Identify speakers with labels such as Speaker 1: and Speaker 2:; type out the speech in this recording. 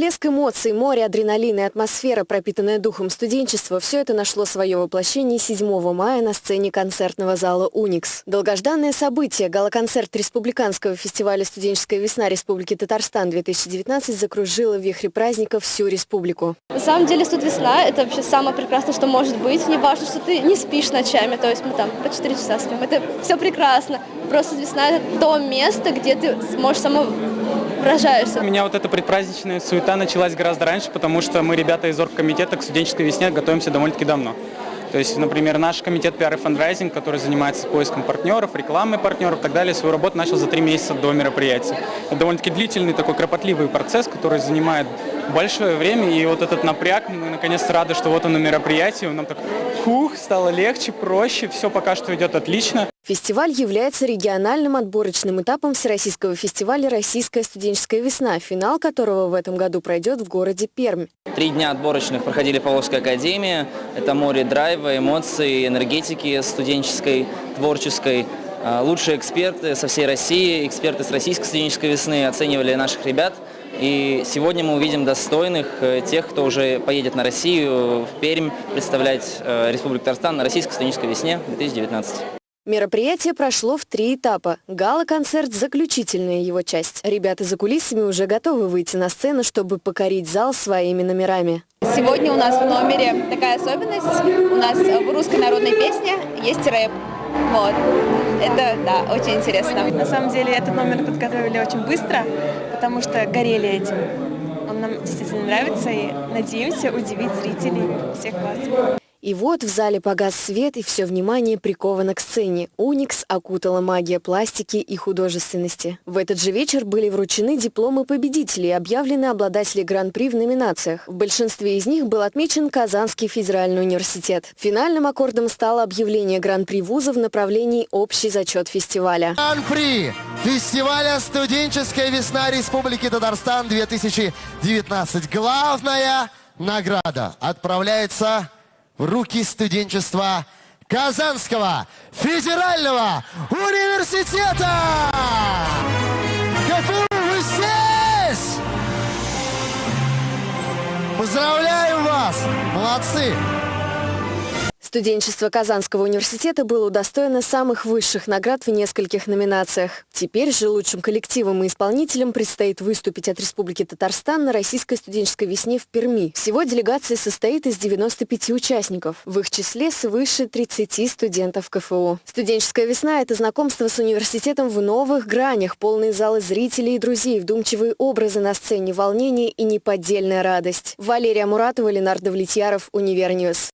Speaker 1: Всплеск эмоций, море адреналина и атмосфера, пропитанная духом студенчества – все это нашло свое воплощение 7 мая на сцене концертного зала «Уникс». Долгожданное событие – галоконцерт Республиканского фестиваля «Студенческая весна Республики Татарстан-2019» закружило в вихре праздника всю республику.
Speaker 2: На самом деле «Студ весна» – это вообще самое прекрасное, что может быть. Не важно, что ты не спишь ночами, то есть мы там по 4 часа спим. Это все прекрасно. Просто весна – это то место, где ты сможешь само выражаешься.
Speaker 3: У меня вот эта предпраздничная суета началась гораздо раньше, потому что мы, ребята из оргкомитета, к студенческой весне готовимся довольно-таки давно. То есть, например, наш комитет PR и фандрайзинг, который занимается поиском партнеров, рекламой партнеров и так далее, свою работу начал за три месяца до мероприятия. Это довольно-таки длительный такой кропотливый процесс, который занимает большое время, и вот этот напряг, мы наконец-то рады, что вот он на мероприятии, нам так, хух, стало легче, проще, все пока что идет отлично.
Speaker 1: Фестиваль является региональным отборочным этапом Всероссийского фестиваля «Российская студенческая весна», финал которого в этом году пройдет в городе Пермь.
Speaker 4: Три дня отборочных проходили в Павловской академии. Это море драйва, эмоций, энергетики студенческой, творческой. А, лучшие эксперты со всей России, эксперты с Российской студенческой весны оценивали наших ребят. И сегодня мы увидим достойных э, тех, кто уже поедет на Россию, в Пермь, представлять э, Республику Татарстан на Российской студенческой весне 2019.
Speaker 1: Мероприятие прошло в три этапа. Гала-концерт – заключительная его часть. Ребята за кулисами уже готовы выйти на сцену, чтобы покорить зал своими номерами.
Speaker 5: Сегодня у нас в номере такая особенность. У нас в русской народной песне есть рэп. Вот. Это, да, очень интересно.
Speaker 6: На самом деле этот номер подготовили очень быстро, потому что горели этим. Он нам действительно нравится и надеемся удивить зрителей всех вас.
Speaker 1: И вот в зале погас свет, и все внимание приковано к сцене. Уникс окутала магия пластики и художественности. В этот же вечер были вручены дипломы победителей объявлены обладатели гран-при в номинациях. В большинстве из них был отмечен Казанский федеральный университет. Финальным аккордом стало объявление гран-при вуза в направлении общий зачет фестиваля.
Speaker 7: Гран-при фестиваля «Студенческая весна Республики Татарстан 2019». Главная награда отправляется руки студенчества Казанского федерального университета! КФУ, вы здесь! Поздравляем вас! Молодцы!
Speaker 1: Студенчество Казанского университета было удостоено самых высших наград в нескольких номинациях. Теперь же лучшим коллективам и исполнителям предстоит выступить от Республики Татарстан на Российской студенческой весне в Перми. Всего делегация состоит из 95 участников. В их числе свыше 30 студентов КФУ. Студенческая весна – это знакомство с университетом в новых гранях, полные залы зрителей и друзей, вдумчивые образы на сцене, волнение и неподдельная радость. Валерия Муратова, Ленар Давлетьяров, Универ News.